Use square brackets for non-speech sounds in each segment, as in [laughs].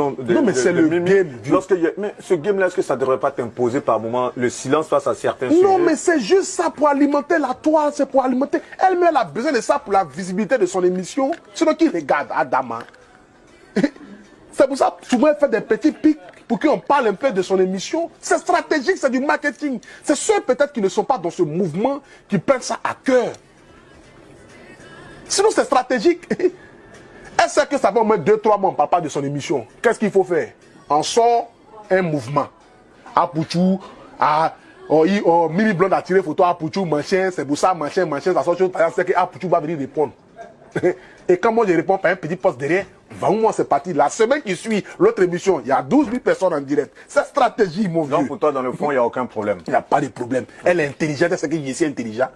Blonde. non, mais c'est le game. Lorsque mais ce game-là, est-ce que ça ne devrait pas t'imposer par moment le silence face à certains non, sujets? Non, mais c'est juste ça pour alimenter la toile, c'est pour alimenter. Elle-même, elle a besoin de ça pour la visibilité de son émission. Sinon, qui regarde Adama [laughs] C'est pour ça, souvent, elle fait des petits pics pour qu'on parle un peu de son émission. C'est stratégique, c'est du marketing. C'est ceux peut-être qui ne sont pas dans ce mouvement qui prennent ça à cœur. Sinon, c'est stratégique. [laughs] Elle sait que ça va au moins 2-3 mois, on ne parle pas de son émission? Qu'est-ce qu'il faut faire? On sort un mouvement. À Pouchou, à oh, oh, Mimi Blonde a tiré photo à Pouchou, machin, c'est pour ça, machin, machin, ça sort chose. Par exemple, c'est que Pouchou va venir répondre. [laughs] Et quand moi je réponds par un petit poste derrière, va moi c'est parti. La semaine qui suit l'autre émission, il y a 12 000 personnes en direct. C'est stratégie, mon vieux. Donc pour toi, dans le fond, il n'y a aucun problème. Il n'y a pas de problème. Elle est intelligente, sait que je suis intelligent.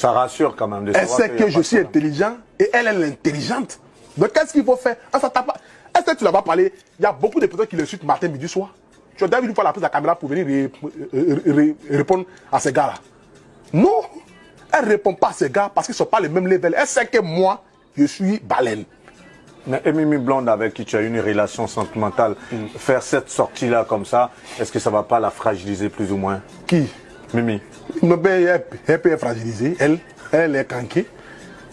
Ça rassure quand même. De elle sait que je suis intelligent et elle, est intelligente. Donc qu'est-ce qu'il faut faire? Ah, Est-ce que tu n'as pas parlé? Il y a beaucoup de personnes qui le suivent matin, midi, soir. Tu as déjà vu la prise de la caméra pour venir répondre à ces gars-là. Non elle ne répond pas à ces gars parce qu'ils ne sont pas les mêmes level. Elle sait que moi, je suis baleine. Mais Mimi Blonde, avec qui tu as une relation sentimentale, mm. faire cette sortie-là comme ça, est-ce que ça ne va pas la fragiliser plus ou moins? Qui? Mimi. Non, elle, peut être fragilisée. Elle, elle est canquée.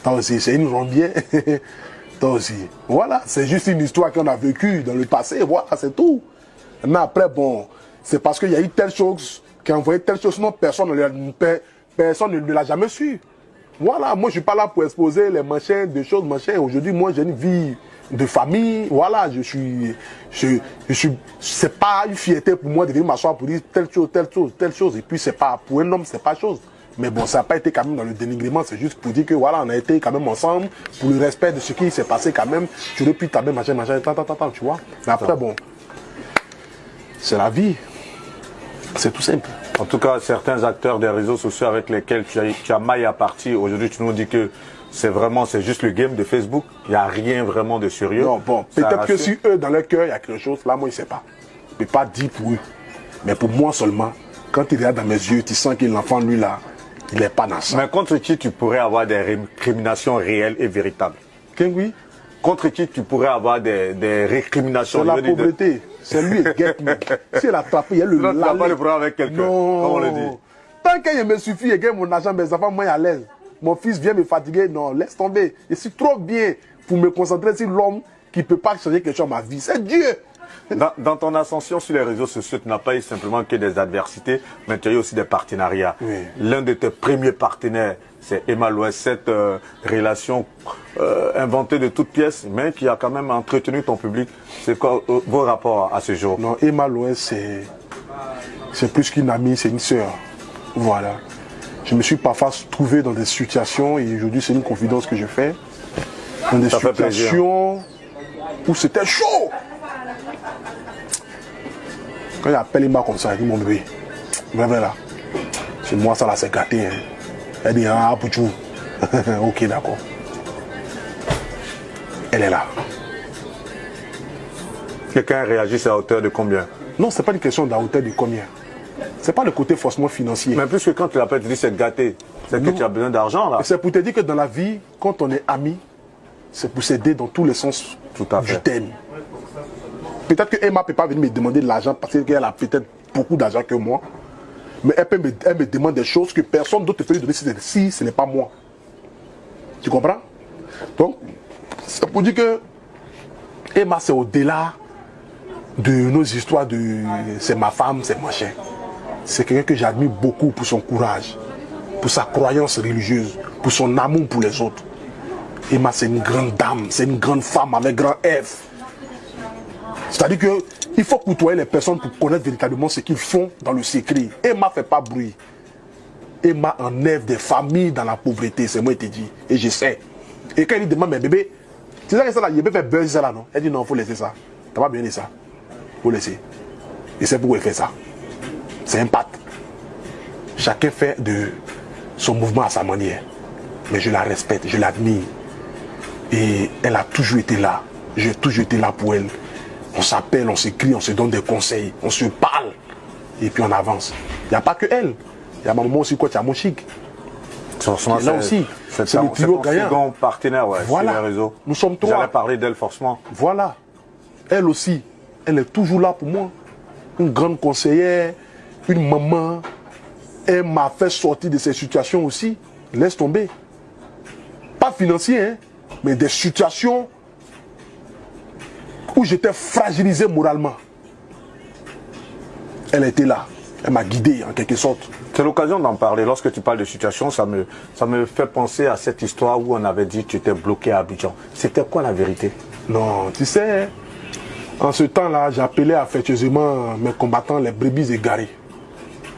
Toi aussi, c'est une rondière. [laughs] Toi aussi. Voilà, c'est juste une histoire qu'on a vécue dans le passé. Voilà, c'est tout. Mais après, bon, c'est parce qu'il y a eu telle chose, qui a envoyé telle chose, peut Personne ne, l'a jamais su. Voilà, moi je suis pas là pour exposer les machins, des choses, machins. Aujourd'hui, moi j'ai une vie de famille. Voilà, je suis, je, je suis, c'est pas une fierté pour moi de venir m'asseoir pour dire telle chose, telle chose, telle chose. Et puis c'est pas, pour un homme, c'est pas chose. Mais bon, ça n'a pas été quand même dans le dénigrement, c'est juste pour dire que voilà, on a été quand même ensemble pour le respect de ce qui s'est passé quand même. Tu aurais pu taper machin, machin, tant, tant, tant, tu vois. Mais après, bon, c'est la vie. C'est tout simple. En tout cas, certains acteurs des réseaux sociaux avec lesquels tu as, tu as maille à partir, aujourd'hui tu nous dis que c'est vraiment, c'est juste le game de Facebook. Il n'y a rien vraiment de sérieux. Non, bon, peut-être que si eux, dans leur cœur, il y a quelque chose, là, moi, je ne sais pas. Je ne peux pas dire pour eux. Mais pour moi seulement, quand il regarde dans mes yeux, tu sens que l'enfant, lui, là, il n'est pas dans ça. Mais contre qui tu pourrais avoir des récriminations réelles et véritables? Qu'est-ce oui Contre qui tu pourrais avoir des, des récriminations Sur la pauvreté. C'est lui, guette Si elle a tapé, il y a le tu n'as pas de problème avec quelqu'un. Non. on le dit Tant qu'il me suffit et gagne mon argent, mes enfants, moi, à l'aise. Mon fils vient me fatiguer. Non, laisse tomber. Je suis trop bien pour me concentrer sur l'homme qui ne peut pas changer quelque chose dans ma vie. C'est Dieu. Dans, dans, ton ascension sur les réseaux sociaux, tu n'as pas eu simplement que des adversités, mais tu as eu aussi des partenariats. L'un de tes premiers partenaires, c'est Emma Louest, cette euh, relation euh, inventée de toutes pièces, mais qui a quand même entretenu ton public. C'est quoi euh, vos rapports à ce jour? Non, Emma Louest, c'est plus qu'une amie, c'est une sœur. Voilà. Je me suis parfois trouvé dans des situations, et aujourd'hui c'est une confidence que je fais, dans des situations où c'était chaud. Quand il appelle Emma comme ça, il dit mon bébé, viens là. C'est moi ça là, c'est gâté. Hein. Elle dit, ah, Pouchou. [laughs] ok, d'accord. Elle est là. Quelqu'un réagit à hauteur de combien? Non, ce n'est pas une question de la hauteur de combien. Ce n'est pas le côté forcément financier. Mais plus que quand tu l'appelles, tu dis c'est gâté. C'est que tu as besoin d'argent là. C'est pour te dire que dans la vie, quand on est ami, c'est pour s'aider dans tous les sens Tout à fait. du thème. Peut-être que Emma ne peut pas venir me demander de l'argent parce qu'elle a peut-être beaucoup d'argent que moi. Mais elle, peut me, elle, me, demande des choses que personne d'autre ne peut lui donner si ce n'est pas moi. Tu comprends? Donc, c'est pour dire que Emma, c'est au-delà de nos histoires de c'est ma femme, c'est mon chien. C'est quelqu'un que j'admire beaucoup pour son courage, pour sa croyance religieuse, pour son amour pour les autres. Emma, c'est une grande dame, c'est une grande femme avec grand F. C'est-à-dire que il faut côtoyer les personnes pour connaître véritablement ce qu'ils font dans le secret. Emma ne fait pas bruit. Emma enlève des familles dans la pauvreté, c'est moi qui te dis. Et je sais. Et quand il demande, mais bébé, tu sais que ça là, il peut faire buzz ça là, non? Elle dit non, il faut laisser ça. Tu pas bien dit ça. Il faut laisser. Et c'est pourquoi il fait ça. C'est un pacte. Chacun fait de son mouvement à sa manière. Mais je la respecte, je l'admire. Et elle a toujours été là. J'ai toujours été là pour elle. On s'appelle, on s'écrit, on se donne des conseils, on se parle. Et puis on avance. Il n'y a pas que elle. Il y a ma maman aussi, quoi, tu as mon chic. là aussi. C'est le trio gagnant. partenaire, ouais, voilà. sur les réseaux. Nous sommes trois. J'allais parler d'elle forcément. Voilà. elle aussi, elle est toujours là pour moi. Une grande conseillère, une maman. Elle m'a fait sortir de ces situations aussi. Laisse tomber. Pas financier, hein, mais des situations où j'étais fragilisé moralement. Elle était là. Elle m'a guidé en quelque sorte. C'est l'occasion d'en parler. Lorsque tu parles de situation, ça me, ça me fait penser à cette histoire où on avait dit que tu étais bloqué à Abidjan. C'était quoi la vérité? Non, tu sais, en ce temps-là, j'appelais affectueusement mes combattants les brebis égarés.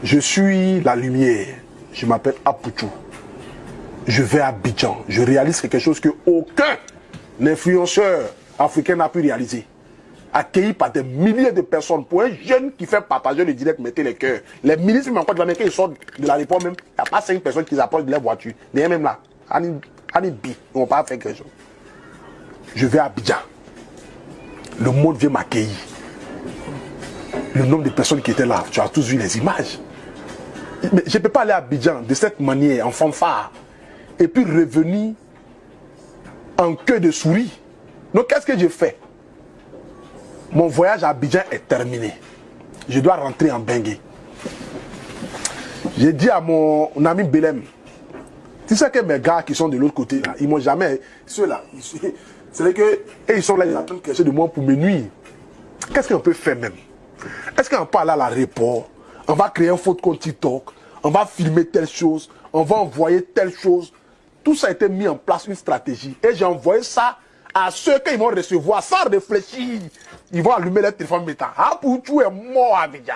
Je suis la lumière. Je m'appelle Apuchou. Je vais à Abidjan. Je réalise quelque chose que aucun influenceur africain n'a pu réaliser accueilli par des milliers de personnes pour un jeune qui fait partager le direct, mettez les cœurs. Les ministres, même quand ils sortent de l'aéroport même, il n'y a pas cinq personnes qui approchent de leur voiture. Mais même là, Annie ils vont pas faire quelque chose. Je vais à Abidjan. Le monde vient m'accueillir. Le nombre de personnes qui étaient là, tu as tous vu les images. Mais je ne peux pas aller à Abidjan de cette manière, en fanfare, et puis revenir en queue de souris. Donc qu'est-ce que je fais? Mon voyage à Abidjan est terminé. Je dois rentrer en Bengue. J'ai dit à mon ami Belém, tu sais que mes gars qui sont de l'autre côté, là, ils m'ont jamais. Ceux-là, [laughs] c'est que. Et ils sont là, ils attendent quelque chose de moi pour me nuire. Qu'est-ce qu'on peut faire même? Est-ce qu'on peut aller à l'aéroport? On va créer un faute compte TikTok On va filmer telle chose On va envoyer telle chose Tout ça a été mis en place, une stratégie. Et j'ai envoyé ça à ceux qu'ils vont recevoir sans réfléchir. Ils vont allumer leur téléphone métal. Ah, pour est mort à Abidjan.